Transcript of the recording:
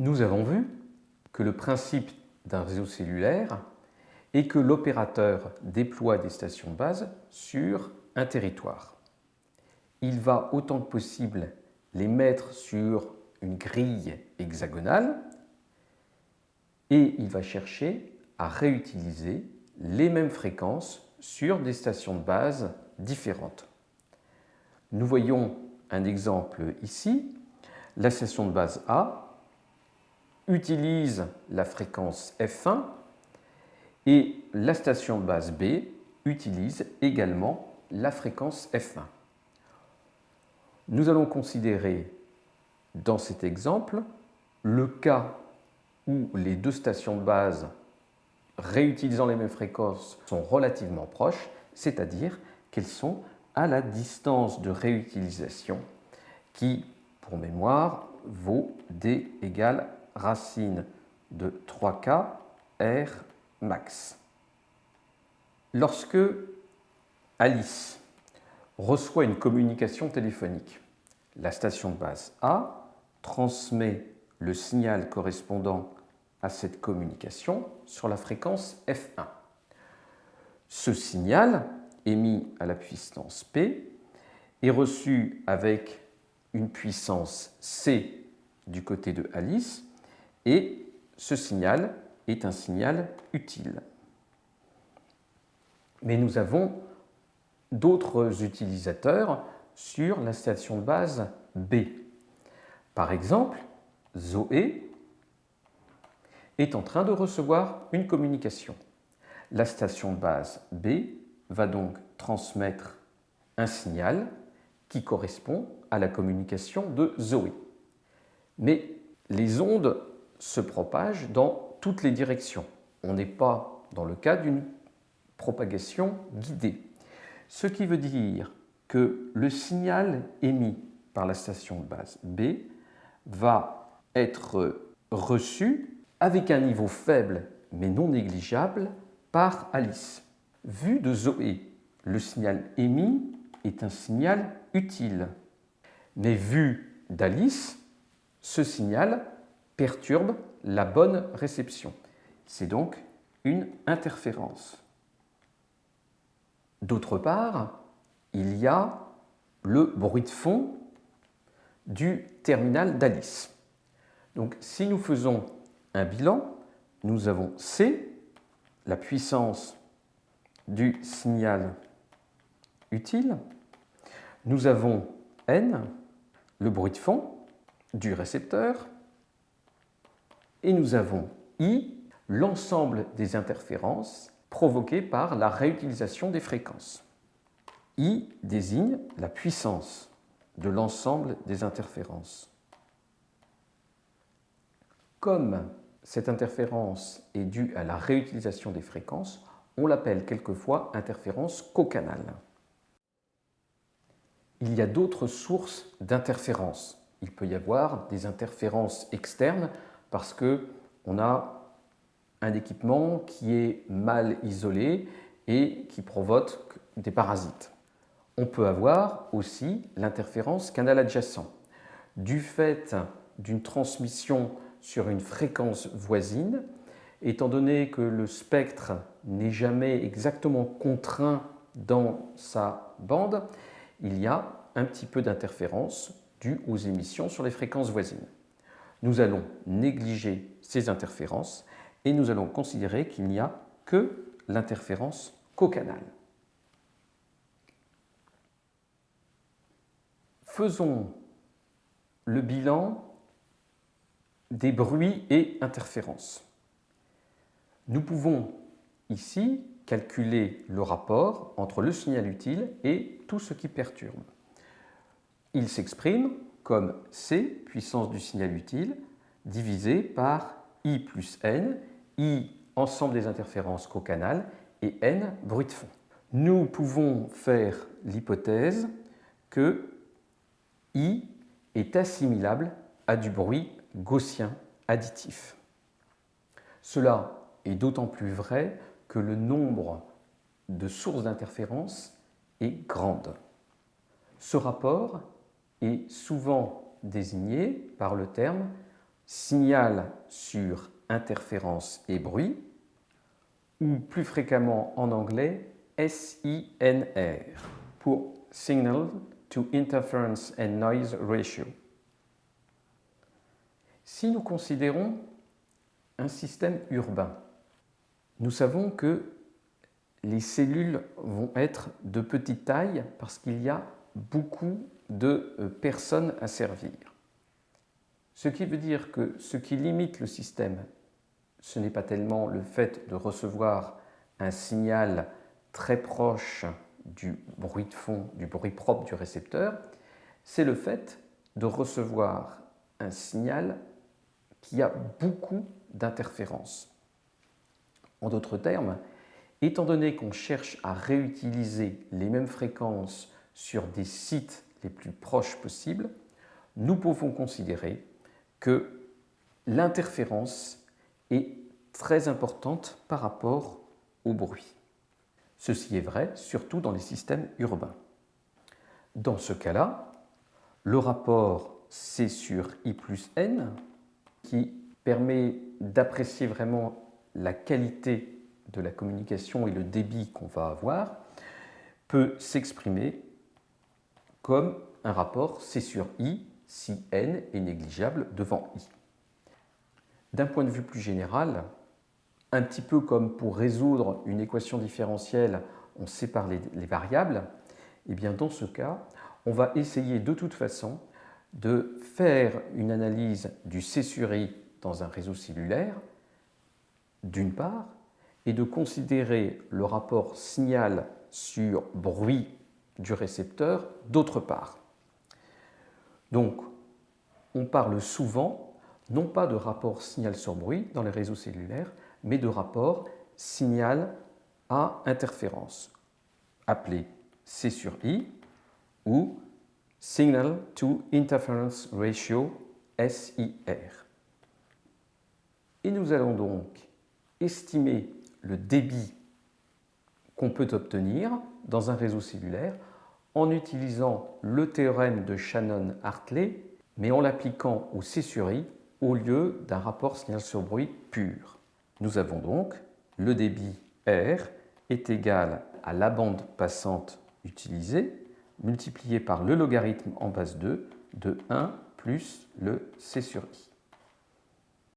Nous avons vu que le principe d'un réseau cellulaire est que l'opérateur déploie des stations de base sur un territoire. Il va autant que possible les mettre sur une grille hexagonale et il va chercher à réutiliser les mêmes fréquences sur des stations de base différentes. Nous voyons un exemple ici. La station de base A utilise la fréquence F1 et la station de base B utilise également la fréquence F1. Nous allons considérer dans cet exemple le cas où les deux stations de base réutilisant les mêmes fréquences sont relativement proches, c'est-à-dire qu'elles sont à la distance de réutilisation qui, pour mémoire, vaut D égale racine de 3K R max. Lorsque Alice reçoit une communication téléphonique, la station de base A transmet le signal correspondant à cette communication sur la fréquence F1. Ce signal, émis à la puissance P, est reçu avec une puissance C du côté de Alice et ce signal est un signal utile. Mais nous avons d'autres utilisateurs sur la station de base B. Par exemple, Zoé est en train de recevoir une communication. La station de base B va donc transmettre un signal qui correspond à la communication de Zoé. Mais les ondes se propagent dans toutes les directions. On n'est pas dans le cas d'une propagation guidée. Ce qui veut dire que le signal émis par la station de base B va être reçu avec un niveau faible mais non négligeable par Alice. Vu de Zoé, le signal émis est un signal utile. Mais vu d'Alice, ce signal perturbe la bonne réception. C'est donc une interférence. D'autre part, il y a le bruit de fond du terminal d'Alice. Donc si nous faisons un bilan, nous avons C, la puissance du signal utile, nous avons N, le bruit de fond du récepteur, et nous avons I, l'ensemble des interférences provoquées par la réutilisation des fréquences. I désigne la puissance de l'ensemble des interférences. Comme cette interférence est due à la réutilisation des fréquences, on l'appelle quelquefois interférence cocanale. Il y a d'autres sources d'interférences. Il peut y avoir des interférences externes parce qu'on a un équipement qui est mal isolé et qui provoque des parasites. On peut avoir aussi l'interférence canal adjacent. Du fait d'une transmission sur une fréquence voisine, étant donné que le spectre n'est jamais exactement contraint dans sa bande, il y a un petit peu d'interférence due aux émissions sur les fréquences voisines nous allons négliger ces interférences et nous allons considérer qu'il n'y a que l'interférence cocanale. Faisons le bilan des bruits et interférences. Nous pouvons ici calculer le rapport entre le signal utile et tout ce qui perturbe. Il s'exprime comme C, puissance du signal utile, divisé par I plus N, I, ensemble des interférences cocanales, et N, bruit de fond. Nous pouvons faire l'hypothèse que I est assimilable à du bruit gaussien additif. Cela est d'autant plus vrai que le nombre de sources d'interférence est grande. Ce rapport est souvent désigné par le terme signal sur interférence et bruit, ou plus fréquemment en anglais SINR pour Signal to Interference and Noise Ratio. Si nous considérons un système urbain, nous savons que les cellules vont être de petite taille parce qu'il y a beaucoup de euh, personnes à servir. Ce qui veut dire que ce qui limite le système, ce n'est pas tellement le fait de recevoir un signal très proche du bruit de fond, du bruit propre du récepteur, c'est le fait de recevoir un signal qui a beaucoup d'interférences. En d'autres termes, étant donné qu'on cherche à réutiliser les mêmes fréquences sur des sites les plus proches possibles, nous pouvons considérer que l'interférence est très importante par rapport au bruit. Ceci est vrai surtout dans les systèmes urbains. Dans ce cas-là, le rapport C sur I plus N, qui permet d'apprécier vraiment la qualité de la communication et le débit qu'on va avoir, peut s'exprimer comme un rapport C sur I si N est négligeable devant I. D'un point de vue plus général, un petit peu comme pour résoudre une équation différentielle, on sépare les, variables, eh bien dans ce cas, on va essayer de toute façon de faire une analyse du C sur I dans un réseau cellulaire, d'une part, et de considérer le rapport signal sur bruit du récepteur, d'autre part. Donc, on parle souvent, non pas de rapport signal sur bruit dans les réseaux cellulaires, mais de rapport signal à interférence, appelé C sur I ou Signal to Interference Ratio, SIR. Et nous allons donc estimer le débit qu'on peut obtenir dans un réseau cellulaire en utilisant le théorème de Shannon-Hartley, mais en l'appliquant au C sur I au lieu d'un rapport signal sur bruit pur. Nous avons donc le débit R est égal à la bande passante utilisée multiplié par le logarithme en base 2 de 1 plus le C sur I.